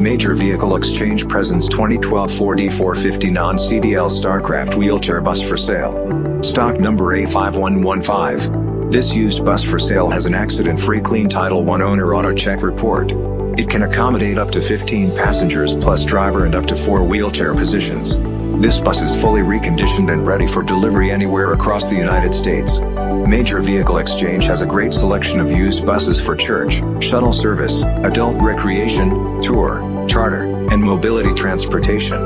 Major Vehicle Exchange presents 2012 Ford E450 non-CDL Starcraft wheelchair bus for sale. Stock number A5115. This used bus for sale has an accident-free clean Title I owner auto check report. It can accommodate up to 15 passengers plus driver and up to 4 wheelchair positions. This bus is fully reconditioned and ready for delivery anywhere across the United States. Major Vehicle Exchange has a great selection of used buses for church, shuttle service, adult recreation, tour, charter, and mobility transportation.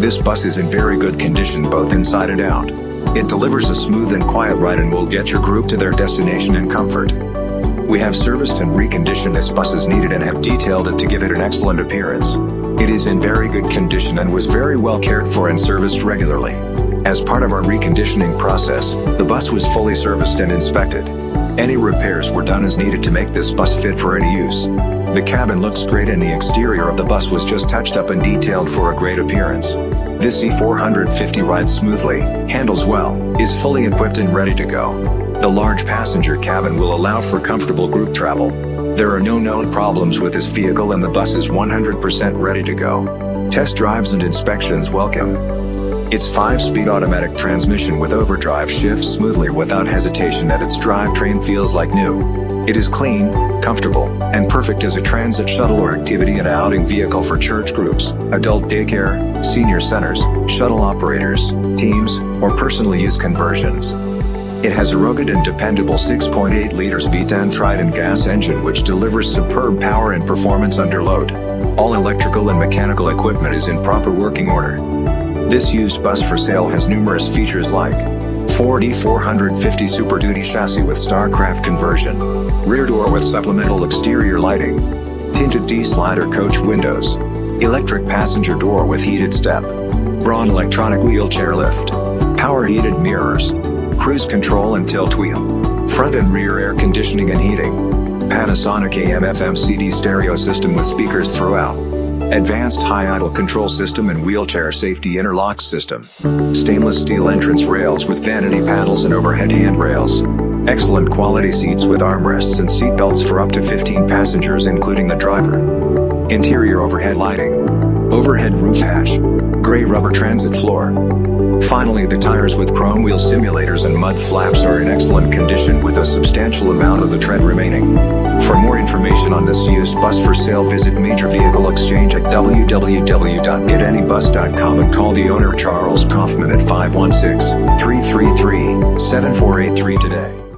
This bus is in very good condition both inside and out. It delivers a smooth and quiet ride and will get your group to their destination in comfort. We have serviced and reconditioned this bus as needed and have detailed it to give it an excellent appearance. It is in very good condition and was very well cared for and serviced regularly. As part of our reconditioning process, the bus was fully serviced and inspected. Any repairs were done as needed to make this bus fit for any use. The cabin looks great and the exterior of the bus was just touched up and detailed for a great appearance. This E450 rides smoothly, handles well, is fully equipped and ready to go. The large passenger cabin will allow for comfortable group travel. There are no known problems with this vehicle and the bus is 100% ready to go. Test drives and inspections welcome. Its 5-speed automatic transmission with overdrive shifts smoothly without hesitation and its drivetrain feels like new. It is clean, comfortable, and perfect as a transit shuttle or activity and outing vehicle for church groups, adult daycare, senior centers, shuttle operators, teams, or personal use conversions. It has a rugged and dependable 6.8 liters V10 Triton gas engine which delivers superb power and performance under load. All electrical and mechanical equipment is in proper working order. This used bus for sale has numerous features like Ford E450 Super Duty chassis with Starcraft conversion, rear door with supplemental exterior lighting, tinted T-slider coach windows, electric passenger door with heated step, Braun electronic wheelchair lift, power heated mirrors, cruise control and tilt wheel, front and rear air conditioning and heating, Panasonic AM-FM CD stereo system with speakers throughout. Advanced high idle control system and wheelchair safety interlock system. Stainless steel entrance rails with vanity paddles and overhead handrails. Excellent quality seats with armrests and seat belts for up to 15 passengers including the driver. Interior overhead lighting. Overhead roof hatch. Gray rubber transit floor. Finally the tires with chrome wheel simulators and mud flaps are in excellent condition with a substantial amount of the tread remaining. For more information on this used bus for sale visit Major Vehicle Exchange at www.getanybus.com and call the owner Charles Kaufman at 516-333-7483 today.